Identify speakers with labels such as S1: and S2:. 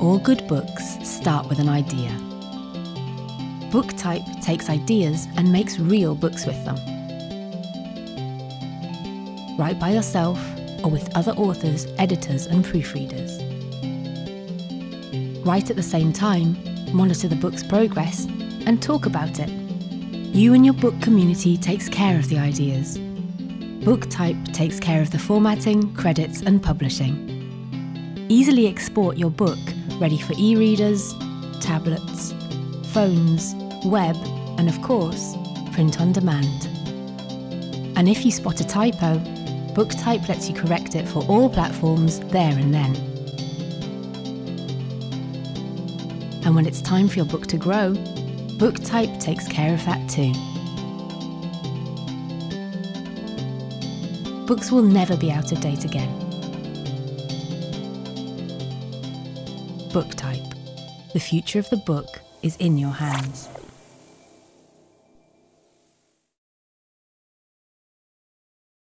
S1: All good books start with an idea. BookType takes ideas and makes real books with them. Write by yourself or with other authors, editors, and proofreaders. Write at the same time, monitor the book's progress, and talk about it. You and your book community takes care of the ideas. BookType takes care of the formatting, credits, and publishing. Easily export your book ready for e-readers, tablets, phones, web, and of course, print on demand. And if you spot a typo, BookType lets you correct it for all platforms there and then. And when it's time for your book to grow, BookType takes care of that too. Books will never be out of date again. BookType. The future of the book is in your hands.